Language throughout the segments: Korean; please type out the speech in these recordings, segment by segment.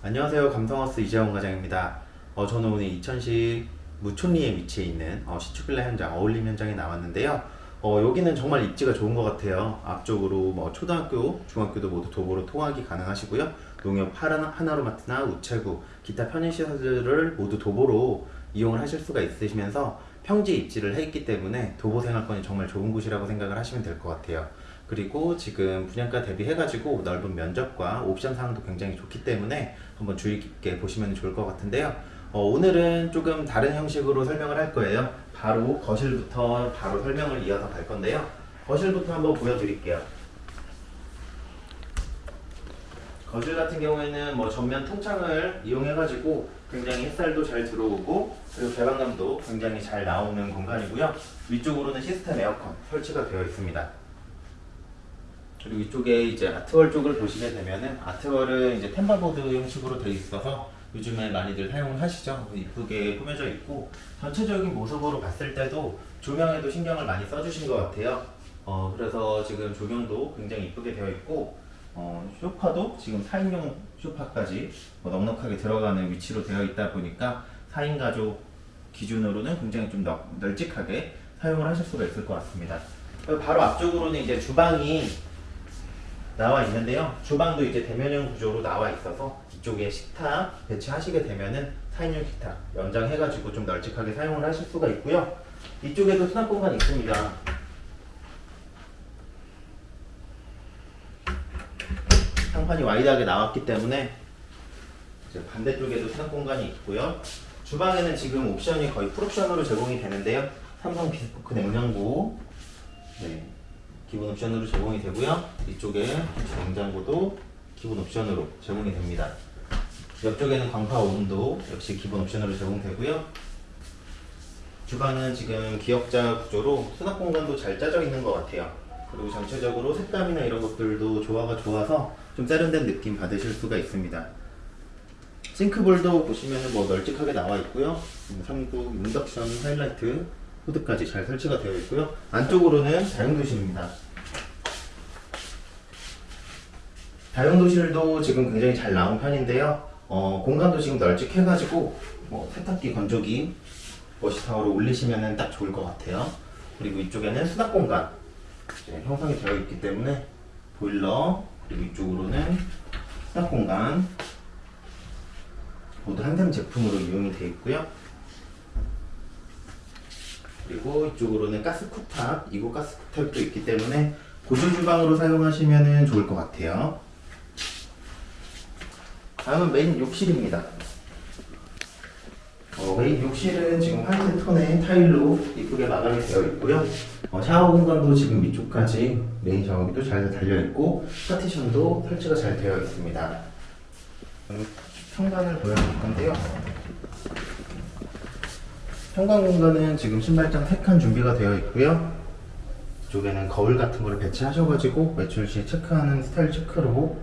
안녕하세요. 감성하우스 이재원 과장입니다. 어, 저는 오늘 이천시 무촌리에 위치해 있는 어, 시축빌라 현장 어울림 현장에 나왔는데요. 어, 여기는 정말 입지가 좋은 것 같아요. 앞쪽으로 뭐 초등학교, 중학교도 모두 도보로 통학이 가능하시고요. 농협 하나, 하나로마트나 우체국, 기타 편의시설들을 모두 도보로 이용을 하실 수가 있으시면서 평지 입지를 했기 때문에 도보 생활권이 정말 좋은 곳이라고 생각을 하시면 될 것 같아요. 그리고 지금 분양가 대비해가지고 넓은 면적과 옵션 사항도 굉장히 좋기 때문에 한번 주의 깊게 보시면 좋을 것 같은데요. 어, 오늘은 조금 다른 형식으로 설명을 할 거예요. 바로 거실부터 바로 설명을 이어서 갈 건데요. 거실부터 한번 보여드릴게요. 거실 같은 경우에는 뭐 전면 통창을 이용해가지고 굉장히 햇살도 잘 들어오고 그리고 개방감도 굉장히 잘 나오는 공간이고요. 위쪽으로는 시스템 에어컨 설치가 되어 있습니다. 그리고 이쪽에 이제 아트월 쪽을 보시게 되면은 아트월은 이제 템바보드 형식으로 되어 있어서 요즘에 많이들 사용을 하시죠. 이쁘게 꾸며져 있고 전체적인 모습으로 봤을 때도 조명에도 신경을 많이 써주신 것 같아요. 어, 그래서 지금 조명도 굉장히 이쁘게 되어 있고 어, 소파도 지금 4인용 소파까지 뭐 넉넉하게 들어가는 위치로 되어 있다 보니까 4인 가족 기준으로는 굉장히 좀 널, 널찍하게 사용을 하실 수가 있을 것 같습니다. 바로 앞쪽으로는 이제 주방이 나와 있는데요. 주방도 이제 대면형 구조로 나와 있어서 이쪽에 식탁 배치하시게 되면은 4인용 식탁 연장해가지고 좀 널찍하게 사용을 하실 수가 있고요. 이쪽에도 수납 공간이 있습니다. 상판이 wide하게 나왔기 때문에 반대쪽에도 수납 공간이 있고요. 주방에는 지금 옵션이 거의 풀옵션으로 제공이 되는데요. 삼성 비스포크 냉장고, 네, 기본 옵션으로 제공이 되고요. 이쪽에 냉장고도 기본 옵션으로 제공이 됩니다. 옆쪽에는 광파 오븐도 역시 기본 옵션으로 제공되고요. 주방은 지금 기역자 구조로 수납 공간도 잘 짜져 있는 것 같아요. 그리고 전체적으로 색감이나 이런 것들도 조화가 좋아서 좀 세련된 느낌 받으실 수가 있습니다. 싱크볼도 보시면 뭐 널찍하게 나와 있고요. 삼국 인덕션 하이라이트 후드까지 잘 설치가 되어 있고요. 안쪽으로는 다용도실입니다. 다용도실도 지금 굉장히 잘 나온 편인데요. 어, 공간도 지금 널찍해가지고 뭐 세탁기, 건조기 워시타워를 올리시면 딱 좋을 것 같아요. 그리고 이쪽에는 수납 공간 형성이 되어 있기 때문에 보일러 그리고 이쪽으로는 수납 공간 모두 한샘 제품으로 이용이 되어 있고요. 그리고 이쪽으로는 가스 쿡탑, 이곳 가스 쿡탑도 있기 때문에 보조 주방으로 사용하시면 좋을 것 같아요. 다음은 메인 욕실입니다. 어, 메인 욕실은 지금 화이트 톤의 타일로 이쁘게 마감이 되어 있고요. 어, 샤워 공간도 지금 위쪽까지 메인 샤워기도 잘 달려 있고 파티션도 설치가 잘 되어 있습니다. 음, 현관을 보여드릴 건데요. 현관 공간은 지금 신발장 3칸 준비가 되어 있고요. 이쪽에는 거울 같은 거를 배치하셔가지고 외출 시에 체크하는 스타일 체크로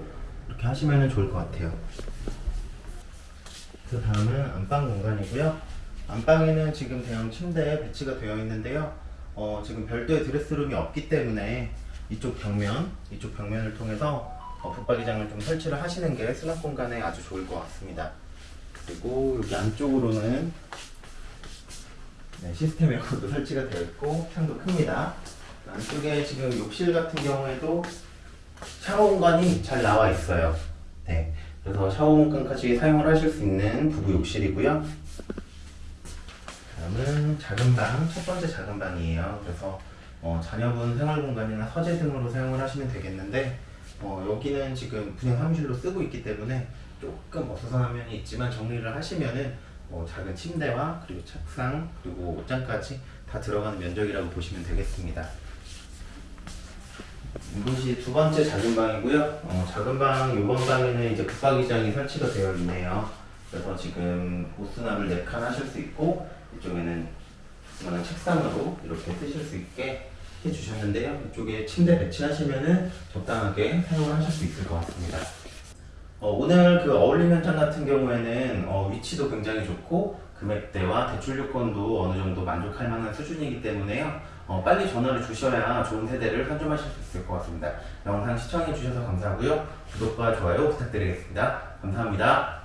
이렇게 하시면 좋을 것 같아요. 그 다음은 안방 공간이고요. 안방에는 지금 대형 침대 배치가 되어 있는데요. 어, 지금 별도의 드레스룸이 없기 때문에 이쪽 벽면, 이쪽 벽면을 통해서 어, 붙박이장을 좀 설치를 하시는 게 수납 공간에 아주 좋을 것 같습니다. 그리고 여기 안쪽으로는 네, 시스템 에어컨도 설치가 되어 있고 창도 큽니다. 안쪽에 지금 욕실 같은 경우에도 샤워 공간이 잘 나와 있어요. 네, 그래서 샤워 공간까지 사용을 하실 수 있는 부부 욕실이고요. 다음은 작은 방, 첫 번째 작은 방이에요. 그래서 어, 자녀분 생활 공간이나 서재 등으로 사용을 하시면 되겠는데 어, 여기는 지금 분양 사무실로 쓰고 있기 때문에 조금 어수선한 면이 있지만 정리를 하시면은 뭐 작은 침대와 그리고 책상 그리고 옷장까지 다 들어가는 면적이라고 보시면 되겠습니다. 이곳이 두 번째 작은 방이고요. 어, 작은 방 이번 방에는 이제 붙박이장이 설치가 되어 있네요. 그래서 지금 옷수납을 4칸 하실 수 있고 이쪽에는 그만한 책상으로 이렇게 쓰실 수 있게 해주셨는데요. 이쪽에 침대 배치하시면은 적당하게 사용을 하실 수 있을 것 같습니다. 어, 오늘 그 어울림 현장 같은 경우에는 어, 위치도 굉장히 좋고 금액대와 대출 요건도 어느 정도 만족할 만한 수준이기 때문에요. 어, 빨리 전화를 주셔야 좋은 세대를 선점하실 수 있을 것 같습니다. 영상 시청해 주셔서 감사하고요. 구독과 좋아요 부탁드리겠습니다. 감사합니다.